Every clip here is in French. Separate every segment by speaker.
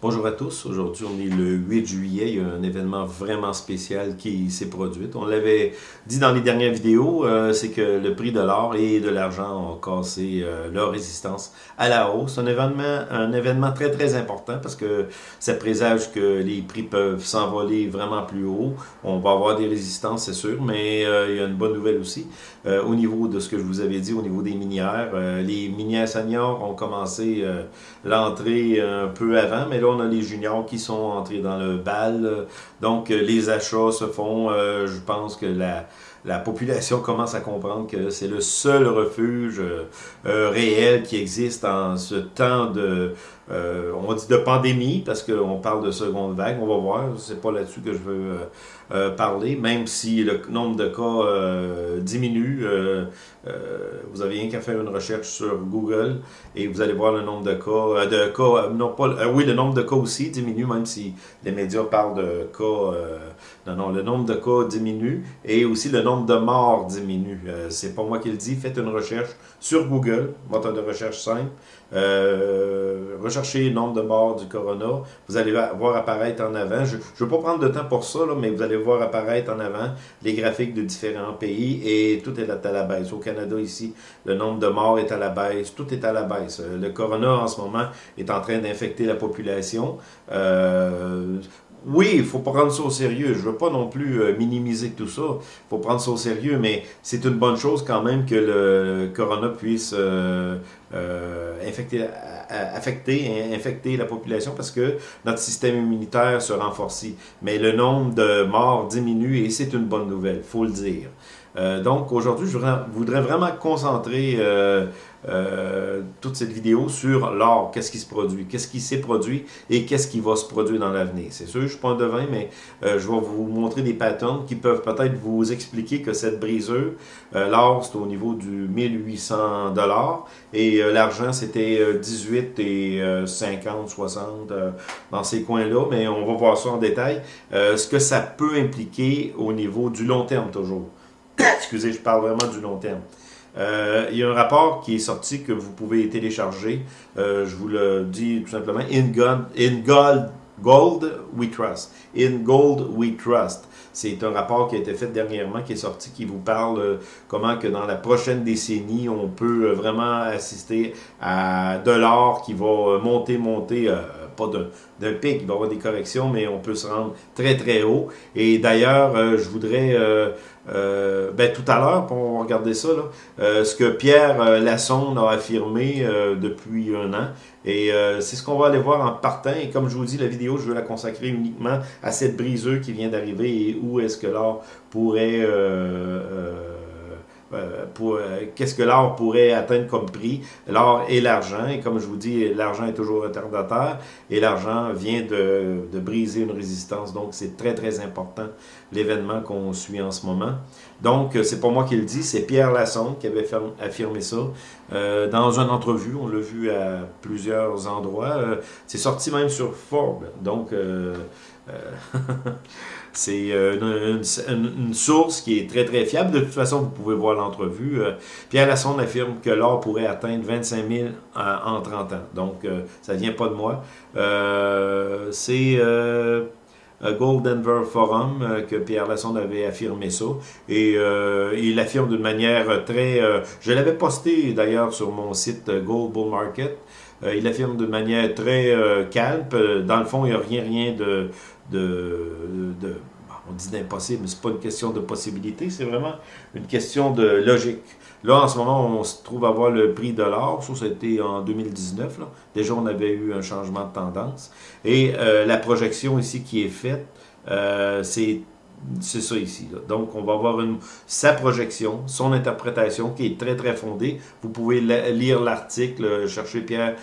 Speaker 1: Bonjour à tous, aujourd'hui on est le 8 juillet, il y a un événement vraiment spécial qui s'est produit. On l'avait dit dans les dernières vidéos, euh, c'est que le prix de l'or et de l'argent ont cassé euh, leur résistance à la hausse. Un événement, un événement très très important parce que ça présage que les prix peuvent s'envoler vraiment plus haut. On va avoir des résistances, c'est sûr, mais euh, il y a une bonne nouvelle aussi. au niveau de ce que je vous avais dit, au niveau des minières, les minières seniors ont commencé l'entrée un peu avant, mais là on a les juniors qui sont entrés dans le bal. Donc, euh, les achats se font. Euh, je pense que la, la population commence à comprendre que c'est le seul refuge euh, réel qui existe en ce temps de, on dit de pandémie, parce qu'on parle de seconde vague, on va voir, c'est pas là-dessus que je veux parler, même si le nombre de cas diminue, vous avez rien qu'à faire une recherche sur Google et vous allez voir le nombre de cas, de cas, non pas, oui, le nombre de cas aussi diminue, même si les médias parlent de cas, non, non, le nombre de cas diminue et aussi le nombre de morts diminue. Euh, c'est pas moi qui le dis. Faites une recherche sur Google, moteur de recherche simple. Euh, recherchez le nombre de morts du corona. Vous allez voir apparaître en avant. Je ne veux pas prendre de temps pour ça, mais vous allez voir apparaître en avant les graphiques de différents pays et tout est à la baisse. Au Canada, ici, le nombre de morts est à la baisse. Tout est à la baisse. Euh, le corona, en ce moment, est en train d'infecter la population. Euh, oui, il faut prendre ça au sérieux. Je veux pas non plus euh, minimiser tout ça. Il faut prendre ça au sérieux, mais c'est une bonne chose quand même que le corona puisse euh, affecter infecter la population parce que notre système immunitaire se renforce. Mais le nombre de morts diminue et c'est une bonne nouvelle, faut le dire. donc aujourd'hui, je voudrais vraiment concentrer euh, toute cette vidéo sur l'or, qu'est-ce qui se produit, qu'est-ce qui s'est produit et qu'est-ce qui va se produire dans l'avenir? C'est sûr, je ne suis pas un devin, mais euh, je vais vous montrer des patterns qui peuvent peut-être vous expliquer que cette briseur, euh, l'or, c'est au niveau du 1800 dollars et l'argent, c'était 18 et 50, 60 dans ces coins-là, mais on va voir ça en détail. ce que ça peut impliquer au niveau du long terme toujours. Excusez, je parle vraiment du long terme. Euh, il y a un rapport qui est sorti que vous pouvez télécharger. Euh, je vous le dis tout simplement. In, gold we trust. In gold we trust. C'est un rapport qui a été fait dernièrement, qui est sorti, qui vous parle euh, comment que dans la prochaine décennie, on peut vraiment assister à de l'or qui va monter, monter, pas d'un pic, il va y avoir des corrections, mais on peut se rendre très très haut. Et d'ailleurs, je voudrais euh, ben, tout à l'heure, pour regarder ça, là, euh, ce que Pierre euh, Lassonde a affirmé depuis un an. Et c'est ce qu'on va aller voir en partant. Et comme je vous dis, la vidéo, je veux la consacrer uniquement à cette briseuse qui vient d'arriver et où est-ce que l'or pourrait euh, pour euh, qu'est-ce que l'or pourrait atteindre comme prix? L'or et l'argent, et comme je vous dis, l'argent est toujours retardataire, et l'argent vient de, de, briser une résistance. Donc, c'est très, très important, l'événement qu'on suit en ce moment. Donc, euh, c'est pas moi qui le dis, c'est Pierre Lassonde qui avait affirmé ça euh, dans une entrevue. On l'a vu à plusieurs endroits. c'est sorti même sur Forbes. Donc, C'est euh, une, source qui est très, très fiable. De toute façon, vous pouvez voir l'entrevue. Euh, Pierre Lassonde affirme que l'or pourrait atteindre 25 000 en, 30 ans. Donc, euh, ça ne vient pas de moi. C'est... Gold Denver Forum, que Pierre Lassonde avait affirmé ça. Et il affirme d'une manière très... je l'avais posté d'ailleurs sur mon site Gold Bull Market. Il affirme de manière très calme. Dans le fond, il n'y a rien, rien de, de, on dit d'impossible, mais c'est pas une question de possibilité, c'est vraiment une question de logique. Là, en ce moment, on se trouve à voir le prix de l'or, ça, c'était en 2019. Là. Déjà, on avait eu un changement de tendance. Et euh, la projection ici qui est faite, euh, c'est c'est ça ici. Donc, on va avoir une, sa projection, son interprétation qui est très, très fondée. Vous pouvez lire l'article, chercher Pierre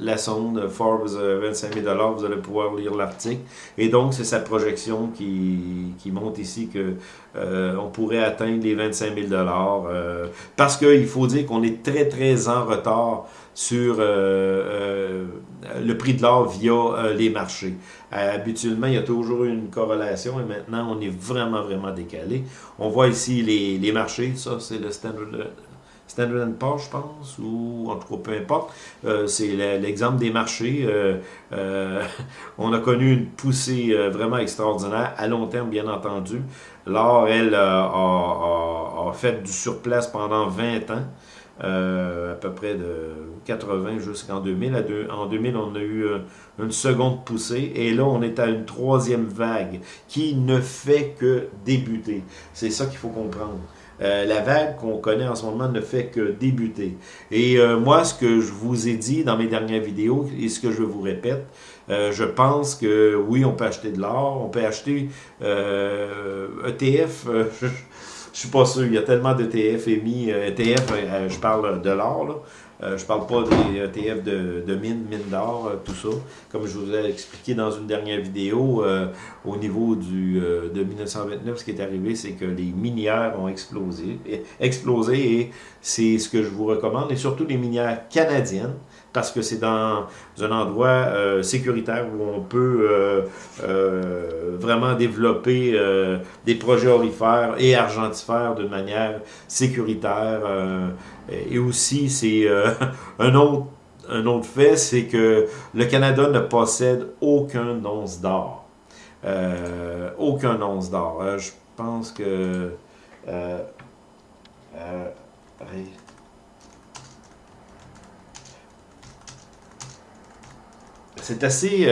Speaker 1: Lassonde, Forbes 25 000 vous allez pouvoir lire l'article. Et donc, c'est sa projection qui, qui montre ici que euh, on pourrait atteindre les 25 000 euh, Parce qu'il faut dire qu'on est très, très en retard sur euh, le prix de l'or via les marchés. habituellement, il y a toujours une corrélation et maintenant, on est vraiment, vraiment décalé. On voit ici les, les marchés, ça c'est le Standard, Standard Poor's, je pense, ou en tout cas, peu importe. Euh, c'est l'exemple des marchés. Euh, euh, on a connu une poussée vraiment extraordinaire, à long terme, bien entendu. L'or, elle, a, fait du surplace pendant 20 ans. À peu près de 80 jusqu'en 2000. En 2000, on a eu une seconde poussée et là, on est à une troisième vague qui ne fait que débuter. C'est ça qu'il faut comprendre. Euh, la vague qu'on connaît en ce moment ne fait que débuter. Et euh, moi, ce que je vous ai dit dans mes dernières vidéos et ce que je vous répète, euh, je pense que oui, on peut acheter de l'or, on peut acheter ETF. Je, suis pas sûr, il y a tellement d'ETF émis. ETF, je parle de l'or, euh, je parle pas des ETF de, de mine, mine d'or, euh, tout ça. Comme je vous ai expliqué dans une dernière vidéo, euh, au niveau du, de 1929, ce qui est arrivé, c'est que les minières ont explosé, explosé et c'est ce que je vous recommande, et surtout les minières canadiennes, parce que c'est dans un endroit sécuritaire où on peut vraiment développer des projets orifères et argentifères d'une manière sécuritaire, et aussi, c'est euh, un, autre, un autre fait, c'est que le Canada ne possède aucun once d'or. Euh, aucun once d'or. Euh, je pense que... c'est assez...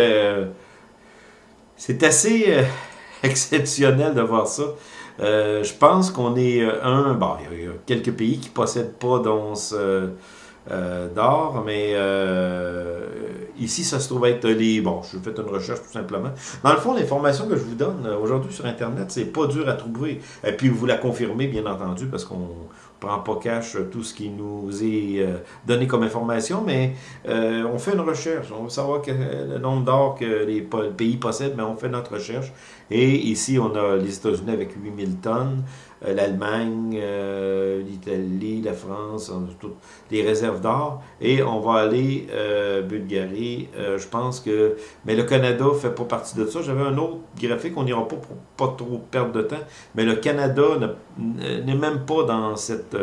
Speaker 1: c'est assez exceptionnel de voir ça. Euh, je pense qu'on est euh, un... Bon, il y, a quelques pays qui ne possèdent pas d'once euh, d'or, mais ici, ça se trouve être les... Bon, je fais une recherche tout simplement. Dans le fond, l'information que je vous donne aujourd'hui sur Internet, c'est pas dur à trouver. Et puis, vous la confirmez, bien entendu, parce qu'on prend pas cash tout ce qui nous est donné comme information, mais on fait une recherche. On veut savoir le nombre d'or que les pays possèdent, mais on fait notre recherche. Et ici, on a les États-Unis avec 8000 tonnes, euh, l'Allemagne, euh, l'Italie, la France, toutes les réserves d'or. Et on va aller euh, Bulgarie, je pense que... Mais le Canada fait pas partie de ça. J'avais un autre graphique, on n'ira pas pour pas trop perdre de temps, mais le Canada n'est même pas dans cette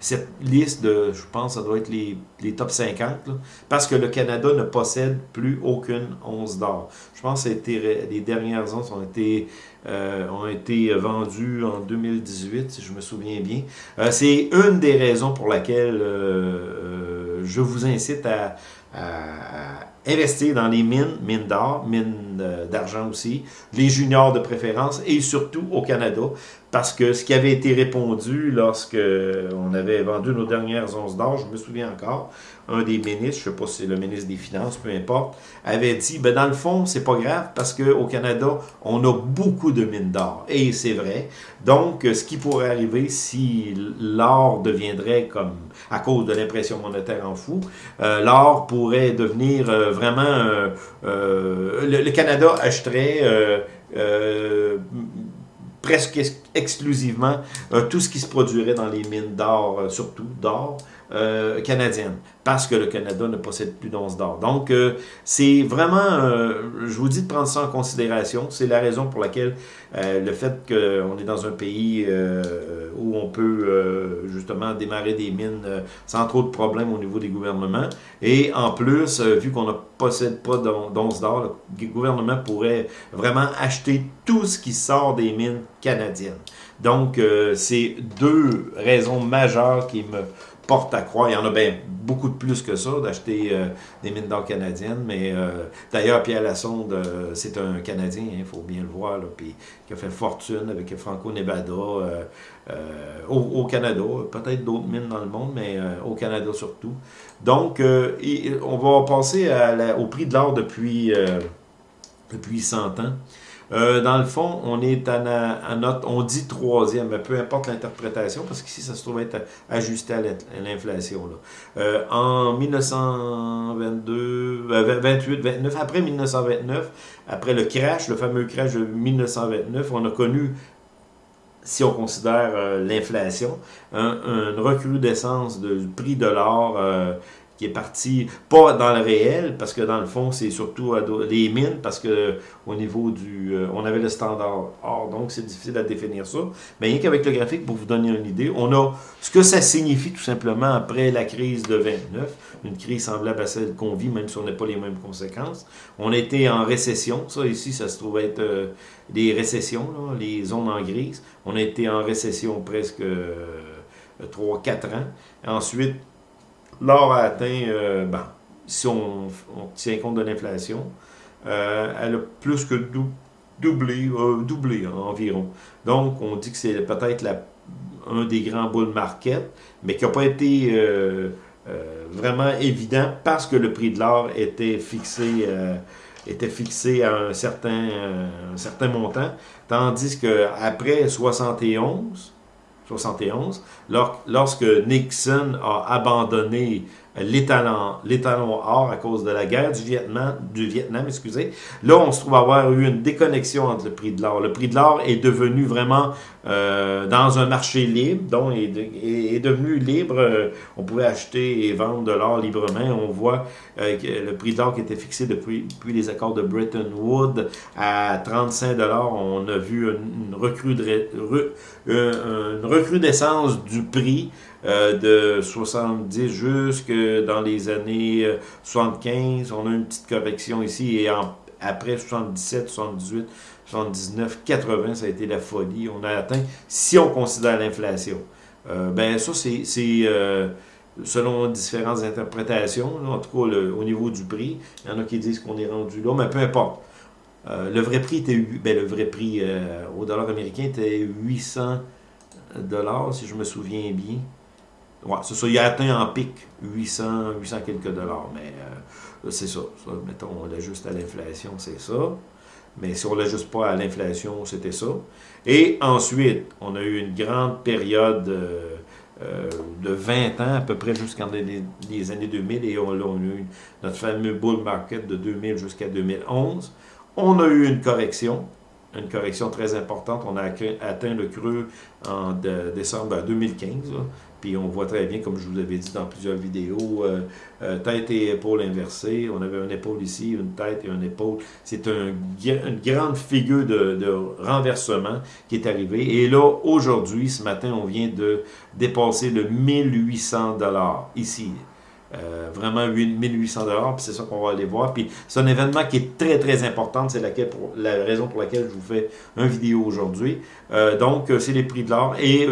Speaker 1: cette liste de, je pense, ça doit être les, les top 50, parce que le Canada ne possède plus aucune once d'or. Je pense que les dernières onces ont été, euh, ont été vendues en 2018, si je me souviens bien. Euh, c'est une des raisons pour laquelle euh, je vous incite à, à investir dans les mines, mines d'or, mines d'argent aussi, les juniors de préférence et surtout au Canada, parce que ce qui avait été répondu lorsque on avait vendu nos dernières onces d'or, je me souviens encore, un des ministres, je ne sais pas si c'est le ministre des Finances, peu importe, avait dit, ben dans le fond, c'est pas grave parce qu'au Canada, on a beaucoup de mines d'or. Et c'est vrai. Donc, ce qui pourrait arriver si l'or deviendrait comme, à cause de l'impression monétaire en fou, euh, l'or pourrait devenir euh, vraiment, euh, le, Canada achèterait presque exclusivement tout ce qui se produirait dans les mines d'or, surtout d'or, euh, canadienne, parce que le Canada ne possède plus d'once d'or. Donc, euh, c'est vraiment, euh, je vous dis de prendre ça en considération. C'est la raison pour laquelle le fait qu'on est dans un pays où on peut justement démarrer des mines sans trop de problèmes au niveau des gouvernements. Et en plus, vu qu'on ne possède pas d'once d'or, le gouvernement pourrait vraiment acheter tout ce qui sort des mines canadiennes. Donc, c'est deux raisons majeures qui me porte à croire. Il y en a bien beaucoup de plus que ça, d'acheter euh, des mines d'or canadiennes. Mais euh, d'ailleurs, Pierre Lassonde, euh, c'est un Canadien, il faut bien le voir, là, puis, qui a fait fortune avec Franco-Nevada au, Canada. Peut-être d'autres mines dans le monde, mais au Canada surtout. Donc, on va passer au prix de l'or depuis, depuis 100 ans. Euh, dans le fond, on est à, notre, on dit troisième, mais peu importe l'interprétation, parce qu'ici, ça se trouve être ajusté à l'inflation. Euh, en 1922, 28, 29, après 1929, après le crash, le fameux crash de 1929, on a connu si on considère euh, l'inflation, un, une recrudescence du prix de l'or qui est parti, pas dans le réel, parce que dans le fond, c'est surtout les mines, parce que au niveau du... Euh, on avait le standard or, donc c'est difficile à définir ça. Mais rien qu'avec le graphique, pour vous donner une idée, on a ce que ça signifie tout simplement après la crise de 29, une crise semblable à celle qu'on vit, même si on n'a pas les mêmes conséquences. On était en récession, ça ici, ça se trouve être euh, des récessions, les zones en grise. On a été en récession presque 3-4 euh, ans. Ensuite, L'or a atteint, euh, ben, si on, tient compte de l'inflation, euh, elle a plus que doublé, euh, doublé environ. Donc, on dit que c'est peut-être un des grands bull market, mais qui n'a pas été vraiment évident parce que le prix de l'or était fixé à un certain, un certain montant, tandis qu'après 71, 71, lorsque Nixon a abandonné l'étalon or à cause de la guerre du Vietnam, du Vietnam, excusez. Là, on se trouve avoir eu une déconnexion entre le prix de l'or. Le prix de l'or est devenu vraiment euh, dans un marché libre, donc est, devenu libre. Euh, on pouvait acheter et vendre de l'or librement. On voit euh, que le prix de l'or qui était fixé depuis, les accords de Bretton Woods à 35 dollars. On a vu une, une recrudescence du prix euh, de 70 jusque dans les années 75. Euh, on a une petite correction ici et après 77, 78, 79, 80, ça a été la folie. On a atteint, si on considère l'inflation. Euh, ben ça, c'est selon différentes interprétations, en tout cas au niveau du prix. Il y en a qui disent qu'on est rendu là, mais peu importe. le vrai prix était, ben, le vrai prix au dollar américain était 800 dollars, si je me souviens bien. Il a atteint en pic 800, 800 quelques dollars. Mais euh, c'est ça, Mettons, on l'ajuste à l'inflation, c'est ça. Mais si on ne l'ajuste pas à l'inflation, c'était ça. Et ensuite, on a eu une grande période euh, euh, de 20 ans, à peu près jusqu'en les, années 2000. Et on, a eu notre fameux bull market de 2000 jusqu'à 2011. On a eu une correction une correction très importante. On a atteint le creux en décembre 2015. Puis on voit très bien, comme je vous avais dit dans plusieurs vidéos, euh, euh, tête et épaule inversée. On avait une épaule ici, une tête et une épaule. C'est un, une grande figure de, renversement qui est arrivée. Et là, aujourd'hui, ce matin, on vient de dépasser le 1800 dollars ici. Euh, vraiment 1800 dollars, puis c'est ça qu'on va aller voir. Puis c'est un événement qui est très très important, c'est la raison pour laquelle je vous fais une vidéo aujourd'hui. Euh, donc c'est les prix de l'or et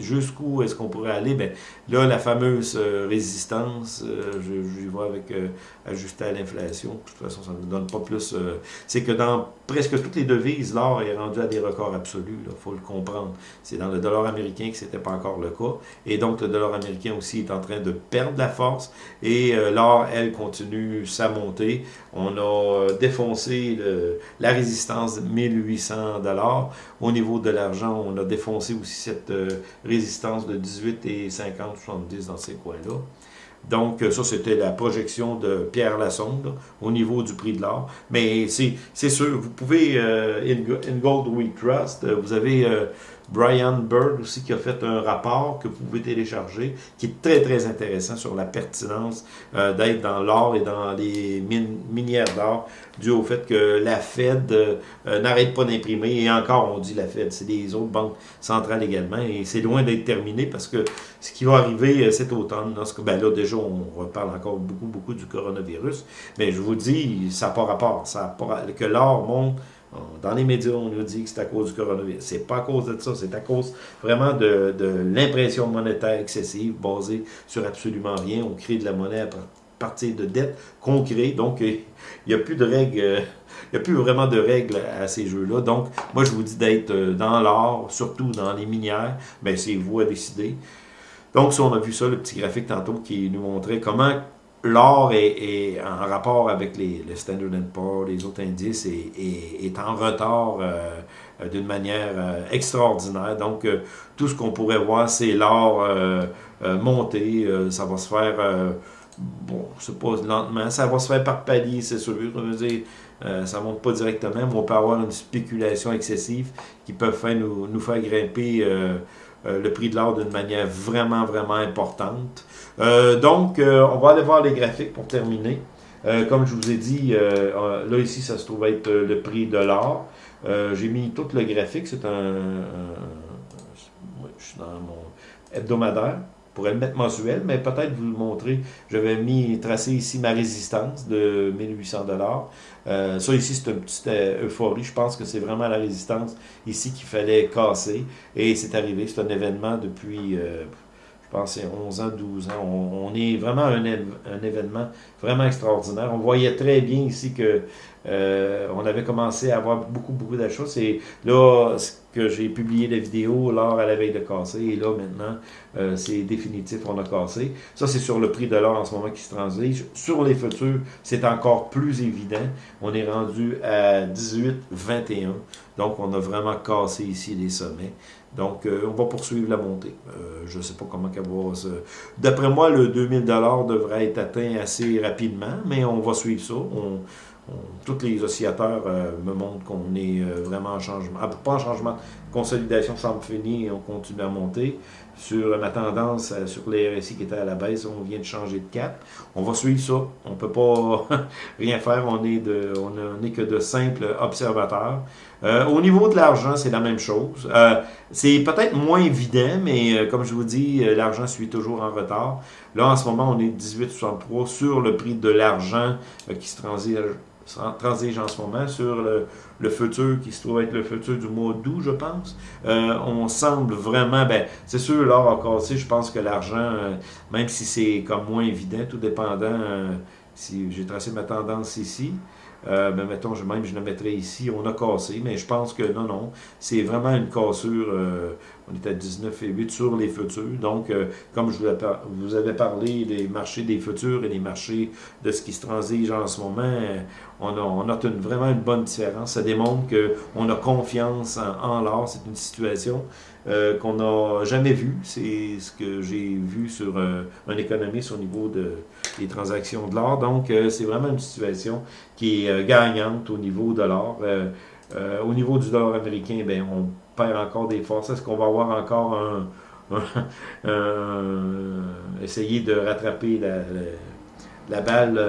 Speaker 1: jusqu'où est-ce qu'on pourrait aller? Ben là la fameuse euh, résistance, je, je vois avec ajusté à l'inflation. De toute façon ça ne donne pas plus. c'est que dans presque toutes les devises, l'or est rendu à des records absolus. Il faut le comprendre. C'est dans le dollar américain que c'était pas encore le cas, et donc le dollar américain aussi est en train de perdre la force et euh, l'or, elle, continue sa montée. On a euh, défoncé la résistance de 1800 dollars. Au niveau de l'argent, on a défoncé aussi cette euh, résistance de 18 et 50, 70 dans ces coins-là. Donc, ça, c'était la projection de Pierre Lassonde au niveau du prix de l'or. Mais c'est sûr, vous pouvez, in, Gold We Trust, vous avez Brian Bird aussi qui a fait un rapport que vous pouvez télécharger, qui est très très intéressant sur la pertinence euh, d'être dans l'or et dans les minières d'or, dû au fait que la Fed euh, euh, n'arrête pas d'imprimer, et encore on dit la Fed, c'est des autres banques centrales également, et c'est loin d'être terminé parce que ce qui va arriver cet automne, lorsque, ben là déjà on reparle encore beaucoup beaucoup du coronavirus, mais je vous dis, ça n'a pas rapport, ça que l'or monte dans les médias, on nous dit que c'est à cause du coronavirus. C'est pas à cause de ça, c'est à cause vraiment de, l'impression monétaire excessive basée sur absolument rien. On crée de la monnaie à partir de dettes qu'on crée. Donc, il n'y a plus de règles, euh, il n'y a plus vraiment de règles à ces jeux-là. Donc, moi, je vous dis d'être euh, dans l'or, surtout dans les minières, mais c'est vous à décider. Donc, si on a vu ça, le petit graphique tantôt qui nous montrait comment l'or est, en rapport avec les, le Standard Poor's, les autres indices, et est, en retard euh, d'une manière euh, extraordinaire. Donc, euh, tout ce qu'on pourrait voir, c'est l'or monter. ça va se faire, bon, c'est pas lentement, ça va se faire par palier, c'est sûr. Dire, ça ne monte pas directement, mais on peut avoir une spéculation excessive qui peut faire nous faire grimper le prix de l'or d'une manière vraiment, vraiment importante. donc, on va aller voir les graphiques pour terminer. comme je vous ai dit, là ici, ça se trouve être le prix de l'or. J'ai mis tout le graphique, c'est un, je suis dans mon hebdomadaire pourrais le mettre mensuel, mais peut-être vous le montrer. J'avais mis, tracé ici ma résistance de 1800 dollars. Euh, ça ici, c'est une petite euh, euphorie. Je pense que c'est vraiment la résistance ici qu'il fallait casser. Et c'est arrivé. C'est un événement depuis, euh, je pense, 11 ans, 12 ans. On, est vraiment un, événement vraiment extraordinaire. On voyait très bien ici que on avait commencé à avoir beaucoup, beaucoup d'achats. C'est là, que j'ai publié la vidéo lors à la veille de casser. Et là, maintenant, euh, c'est définitif, on a cassé. Ça, c'est sur le prix de l'or en ce moment qui se transige. Sur les futurs, c'est encore plus évident. On est rendu à 18,21. Donc, on a vraiment cassé ici les sommets. Donc, euh, on va poursuivre la montée. Euh, je ne sais pas comment qu'elle va se... D'après moi, le 2000 devrait être atteint assez rapidement, mais on va suivre ça. On, tous les oscillateurs euh, me montrent qu'on est vraiment en changement. Ah, pas en changement, consolidation semble finie on continue à monter. Sur ma tendance, euh, sur les RSI qui étaient à la baisse, on vient de changer de cap. On va suivre ça. On ne peut pas rien faire. On n'est que de simples observateurs. au niveau de l'argent, c'est la même chose. c'est peut-être moins évident, mais comme je vous dis, l'argent suit toujours en retard. Là, en ce moment, on est 18,63 sur le prix de l'argent qui se transige transige en ce moment sur le, futur qui se trouve être le futur du mois d'août, je pense. Euh, on semble vraiment, ben, c'est sûr, l'or a cassé, je pense que l'argent, euh, même si c'est comme moins évident, tout dépendant, euh, si j'ai tracé ma tendance ici, euh, ben, mettons, je, même je le mettrais ici, on a cassé, mais je pense que non, non, c'est vraiment une cassure, euh, on est à 19,8 sur les futurs, donc euh, comme je vous, avais parlé des marchés des futurs et des marchés de ce qui se transige en ce moment, on, a, on note vraiment une bonne différence, ça démontre qu'on a confiance en, l'or, c'est une situation euh, qu'on n'a jamais vu. C'est ce que j'ai vu sur euh, un économiste au niveau de, des transactions de l'or. Donc, euh, c'est vraiment une situation qui est gagnante au niveau de l'or. au niveau du dollar américain, ben, on perd encore des forces. Est-ce qu'on va avoir encore un, essayer de rattraper la, la, balle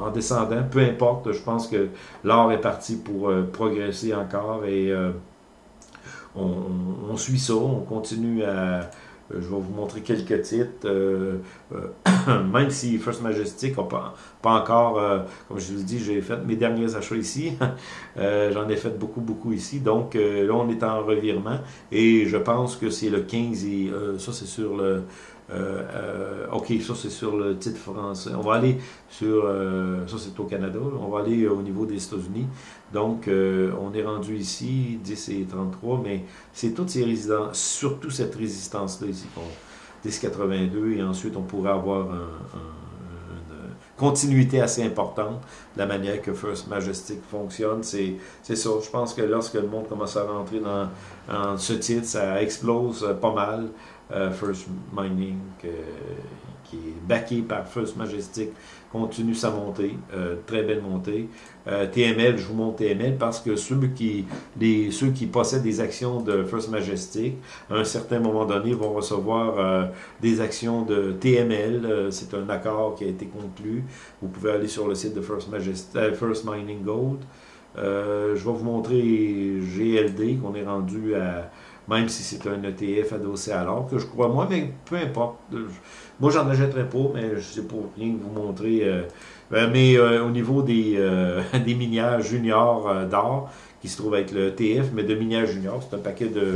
Speaker 1: en descendant? Peu importe, je pense que l'or est parti pour progresser encore et on, suit ça, on continue à... Euh, je vais vous montrer quelques titres. Euh, euh, même si First Majestic n'a pas, encore, comme je vous dis, j'ai fait mes derniers achats ici. J'en ai fait beaucoup, beaucoup ici. Donc là, on est en revirement. Et je pense que c'est le 15 et ça, c'est sur le OK, ça c'est sur le titre français. On va aller sur, euh, ça c'est au Canada, on va aller au niveau des États-Unis. Donc, on est rendu ici, 10 et 33, mais c'est toutes ces résistances, surtout cette résistance-là ici, 10,82, et ensuite on pourrait avoir une continuité assez importante de la manière que First Majestic fonctionne. C'est ça, je pense que lorsque le monde commence à rentrer dans, dans ce titre, ça explose pas mal. Euh, First Mining, qui est backé par First Majestic, continue sa montée, euh, très belle montée. Euh, TML, je vous montre TML parce que ceux qui, les, ceux qui possèdent des actions de First Majestic, à un certain moment donné, vont recevoir des actions de TML. C'est un accord qui a été conclu. Vous pouvez aller sur le site de First, Majestic, First Mining Gold. je vais vous montrer GLD qu'on est rendu à même si c'est un ETF adossé à l'or, que je crois moi, mais peu importe. Moi, j'en achèterai pas, mais je sais pour rien vous montrer. Euh, euh, mais euh, au niveau des, des minières juniors d'or, qui se trouvent avec le ETF, mais de minières juniors, c'est un paquet de,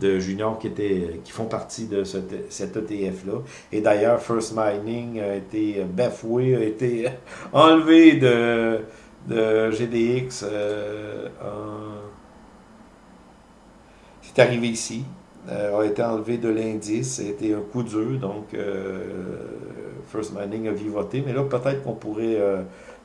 Speaker 1: de juniors qui, étaient, qui font partie de cet ETF-là. Et d'ailleurs, First Mining a été bafoué, a été enlevé de, de GDX arrivé ici, euh, a été enlevé de l'indice, a été un coup dur, donc euh, First Mining a vivoté, mais là peut-être qu'on pourrait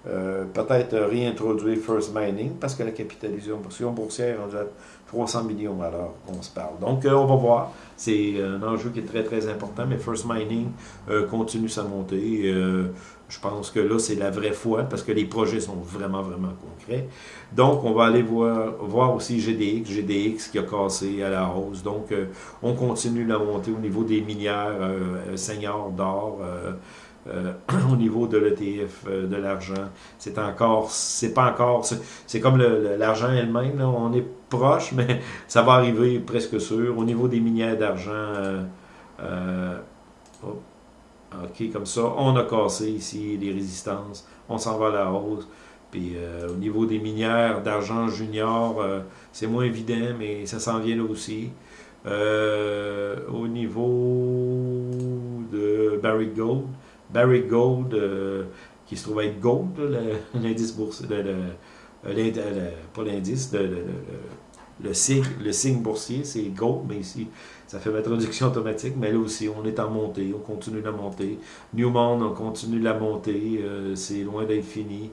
Speaker 1: euh, peut-être réintroduire First Mining parce que la capitalisation boursière est à 300 millions à l'heure qu'on se parle. Donc, on va voir. C'est un enjeu qui est très, très important, mais First Mining continue sa montée. Je pense que là, c'est la vraie foi parce que les projets sont vraiment, vraiment concrets. Donc, on va aller voir, voir aussi GDX, GDX qui a cassé à la hausse. Donc, euh, on continue la montée au niveau des minières euh, seniors d'or, euh, au niveau de l'ETF, de l'argent. C'est encore, c'est pas encore, c'est comme l'argent elle-même, on est proche, mais ça va arriver presque sûr. Au niveau des minières d'argent, OK, comme ça, on a cassé ici les résistances, on s'en va à la hausse. Puis euh, au niveau des minières d'argent junior, euh, c'est moins évident, mais ça s'en vient là aussi. Euh, au niveau de Barry Gold, Barry Gold, qui se trouve être Gold, l'indice boursier, pas l'indice, le, signe, le signe boursier, c'est Gold, mais ici, ça fait ma traduction automatique, mais là aussi, on est en montée, on continue la montée. Newmont, on continue la montée, euh, c'est loin d'être fini.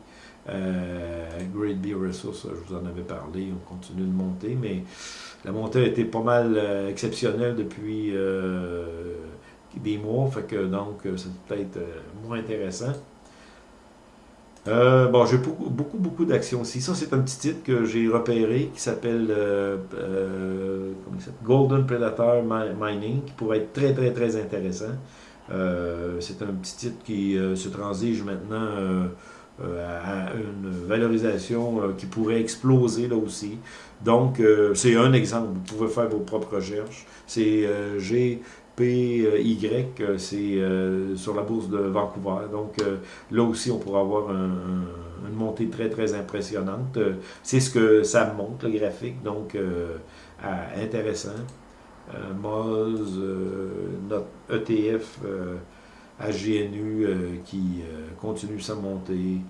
Speaker 1: Euh, Great Beer Resources, je vous en avais parlé, on continue de monter, mais la montée a été pas mal euh, exceptionnelle depuis des mois, fait que donc c'est peut-être moins intéressant. Euh, bon, j'ai beaucoup, beaucoup, d'actions aussi. Ça, c'est un petit titre que j'ai repéré qui s'appelle euh, euh, Golden Predator Mining, qui pourrait être très, très, très intéressant. c'est un petit titre qui se transige maintenant à une valorisation qui pourrait exploser là aussi. Donc, c'est un exemple. Vous pouvez faire vos propres recherches. C'est G y euh, c'est euh, sur la bourse de Vancouver. Donc euh, là aussi, on pourra avoir une montée très, très impressionnante. c'est ce que ça montre, le graphique, donc intéressant. Moz, notre ETF AGNU qui continue sa montée.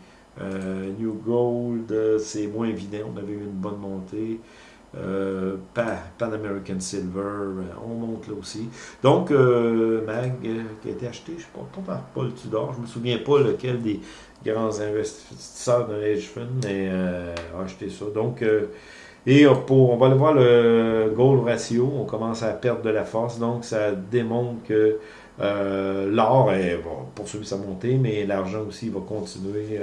Speaker 1: New Gold, c'est moins évident, on avait eu une bonne montée. Euh, Pan, American Silver, euh, on monte là aussi. Donc, euh, MAG, qui a été acheté, je ne sais pas, par Paul Tudor, je ne me souviens pas lequel des grands investisseurs de l'Edge Fund mais a acheté ça. Donc, et on va aller voir le gold ratio, on commence à perdre de la force, donc ça démontre que l'or va poursuivre sa montée, mais l'argent aussi va continuer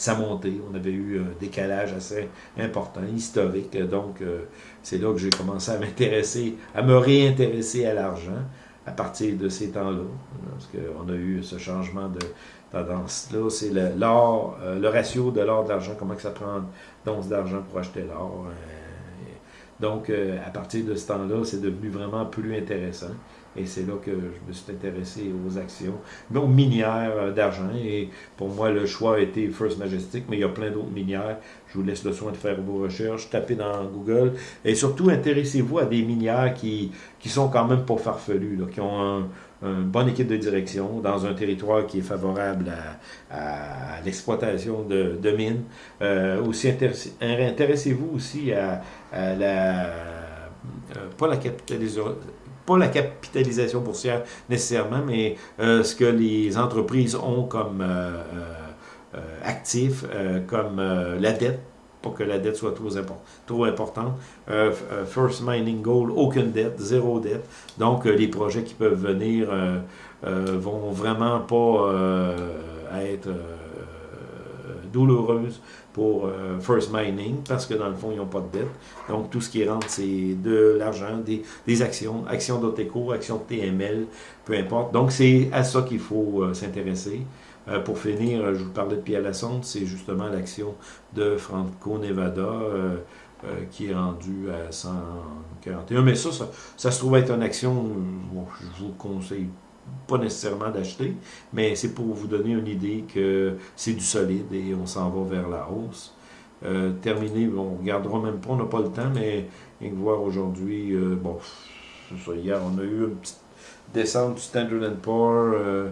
Speaker 1: sa montée. On avait eu un décalage assez important, historique. Donc, euh, c'est là que j'ai commencé à m'intéresser, à me réintéresser à l'argent à partir de ces temps-là. Parce qu'on a eu ce changement de tendance-là. C'est l'or, euh, le ratio de l'or de l'argent, comment que ça prend d'once d'argent pour acheter l'or. Euh, donc, à partir de ce temps-là, c'est devenu vraiment plus intéressant. Et c'est là que je me suis intéressé aux actions, aux minières euh, d'argent. Et pour moi, le choix a été First Majestic, mais il y a plein d'autres minières. Je vous laisse le soin de faire vos recherches, tapez dans Google. Et surtout, intéressez-vous à des minières qui, qui sont quand même pas farfelues, là, qui ont une bonne équipe de direction dans un territoire qui est favorable à, l'exploitation de, de, mines. Euh, aussi intéressez-vous aussi à, la euh, pas la capitalisation pas la capitalisation boursière nécessairement, mais euh, ce que les entreprises ont comme euh, euh, actifs, comme la dette, pour que la dette soit trop, trop importante. First Mining Gold, aucune dette, zéro dette. Donc, les projets qui peuvent venir vont vraiment pas être douloureuses pour euh, First Mining parce que dans le fond, ils n'ont pas de dette. Donc, tout ce qui rentre, c'est de l'argent, des, actions, actions d'Oteco, actions de TML, peu importe. Donc, c'est à ça qu'il faut euh, s'intéresser. Euh, pour finir, je vous parlais de Pierre Lassonde, c'est justement l'action de Franco-Nevada qui est rendue à 141. Mais ça, ça, se trouve être une action, je vous conseille pas nécessairement d'acheter, mais c'est pour vous donner une idée que c'est du solide et on s'en va vers la hausse. Euh, terminé, on ne regardera même pas, on n'a pas le temps, mais voir aujourd'hui, euh, bon, hier on a eu une petite descente du Standard Poor's. Euh,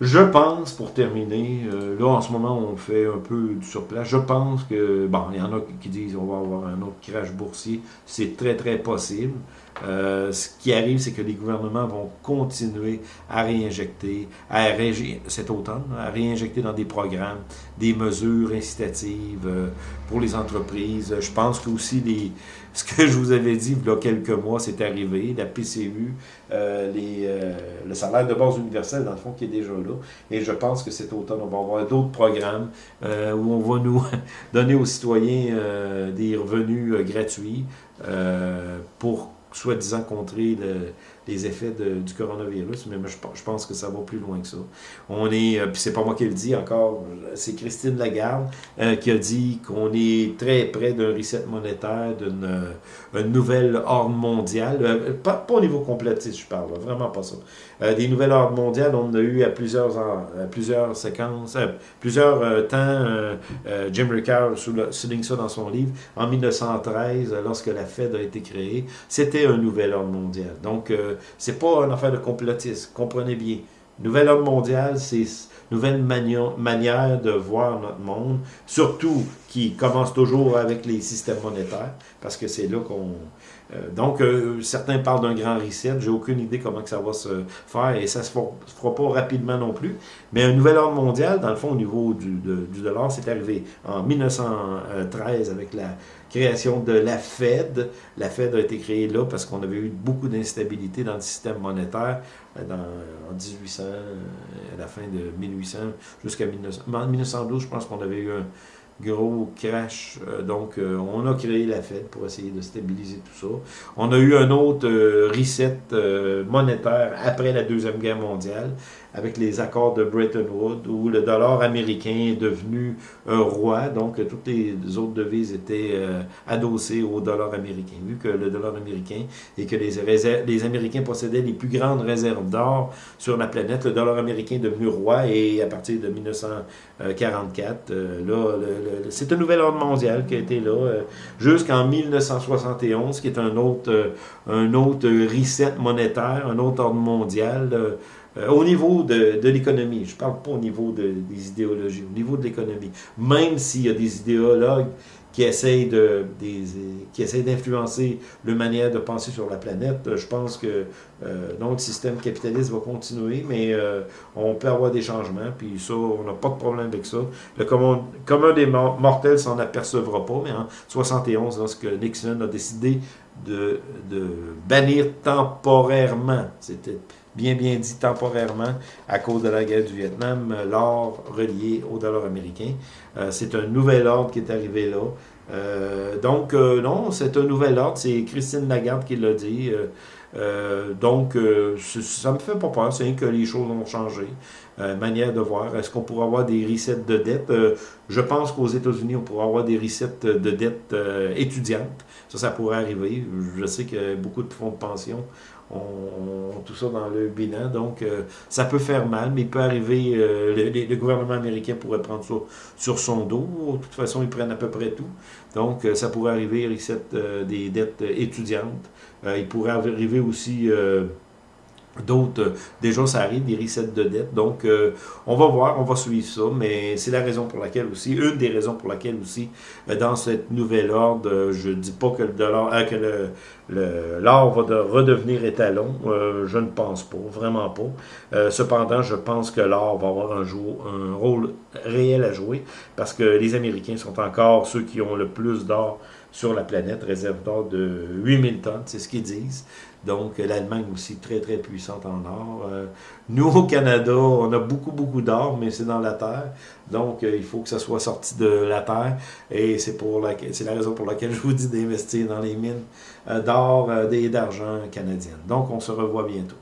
Speaker 1: je pense, pour terminer, euh, là en ce moment on fait un peu du surplace, je pense que, bon, il y en a qui disent on va avoir un autre crash boursier, c'est très très possible. Euh, ce qui arrive, c'est que les gouvernements vont continuer à réinjecter, à cet automne, à réinjecter dans des programmes des mesures incitatives euh, pour les entreprises. Je pense que aussi les, ce que je vous avais dit il y a quelques mois, c'est arrivé. La PCU, euh, les, le salaire de base universel, dans le fond, qui est déjà là. Et je pense que cet automne, on va avoir d'autres programmes où on va nous donner aux citoyens des revenus gratuits pour soi-disant contrer les effets du coronavirus, mais je, pense que ça va plus loin que ça. On est, euh, puis c'est pas moi qui le dis encore, c'est Christine Lagarde euh, qui a dit qu'on est très près d'un reset monétaire, d'une euh, nouvelle ordre mondiale, pas, au niveau complotiste, je parle, vraiment pas ça. des nouvelles ordres mondiales, on a eu à plusieurs, à plusieurs séquences, plusieurs temps, Jim Ricard souligne ça dans son livre, en 1913, lorsque la Fed a été créée, c'était un nouvel ordre mondial. Donc, c'est pas une affaire de complotisme, comprenez bien. Nouvel ordre mondial, c'est nouvelle manière de voir notre monde, surtout qui commence toujours avec les systèmes monétaires, parce que c'est là qu'on... Euh, donc, euh, certains parlent d'un grand reset, j'ai aucune idée comment que ça va se faire, et ça ne se fera pas rapidement non plus, mais un nouvel ordre mondial, dans le fond, au niveau du dollar, c'est arrivé en 1913 avec la création de la Fed. La Fed a été créée là parce qu'on avait eu beaucoup d'instabilité dans le système monétaire euh, en 1800, à la fin de 1800 jusqu'à 1912, je pense qu'on avait eu un gros crash. Euh, donc, euh, on a créé la Fed pour essayer de stabiliser tout ça. On a eu un autre reset monétaire après la Deuxième Guerre mondiale avec les accords de Bretton Woods, où le dollar américain est devenu roi, donc toutes les autres devises étaient euh, adossées au dollar américain. Vu que le dollar américain et que les, les Américains possédaient les plus grandes réserves d'or sur la planète, le dollar américain est devenu roi, et à partir de 1944, euh, là, c'est un nouvel ordre mondial qui a été là euh, jusqu'en 1971, qui est un autre, un autre reset monétaire, un autre ordre mondial, euh, au niveau de, de l'économie, je ne parle pas au niveau de, des idéologies, au niveau de l'économie, même s'il y a des idéologues qui essayent de, des, qui essayent d'influencer la manière de penser sur la planète. Je pense que euh, notre système capitaliste va continuer, mais euh, on peut avoir des changements, puis ça, on n'a pas de problème avec ça. Le commun, commun des mortels s'en apercevra pas, mais en 71, lorsque Nixon a décidé de, de bannir temporairement, c'était bien bien dit temporairement à cause de la guerre du Vietnam, l'or relié au dollar américain. Euh, c'est un nouvel ordre qui est arrivé là. Euh, donc, euh, non, c'est un nouvel ordre. C'est Christine Lagarde qui l'a dit. donc, ça me fait pas peur. C'est que les choses ont changé. manière de voir. Est-ce qu'on pourrait avoir des resets de dette? je pense qu'aux États-Unis, on pourrait avoir des resets de dette étudiantes. Ça, ça pourrait arriver. Je sais que beaucoup de fonds de pension ont tout ça dans le bilan. Donc, euh, ça peut faire mal, mais il peut arriver, euh, le, gouvernement américain pourrait prendre ça sur son dos. De toute façon, ils prennent à peu près tout. Donc, euh, ça pourrait arriver, reset des dettes étudiantes. il pourrait arriver aussi D'autres, euh, déjà, ça arrive, des resets de dette. Donc, euh, on va voir, on va suivre ça, mais c'est la raison pour laquelle aussi, une des raisons pour laquelle aussi, euh, dans cette nouvelle ordre, je ne dis pas que le dollar, que le, l'or va redevenir étalon. je ne pense pas, vraiment pas. cependant, je pense que l'or va avoir un, un rôle réel à jouer parce que les Américains sont encore ceux qui ont le plus d'or sur la planète, réserve d'or de 8000 tonnes, c'est ce qu'ils disent. Donc, l'Allemagne aussi très, très puissante en or. Euh, nous, au Canada, on a beaucoup, beaucoup d'or, mais c'est dans la terre. Donc, euh, il faut que ça soit sorti de la terre. Et c'est pour la, c'est la raison pour laquelle je vous dis d'investir dans les mines euh, d'or et d'argent canadiennes. Donc, on se revoit bientôt.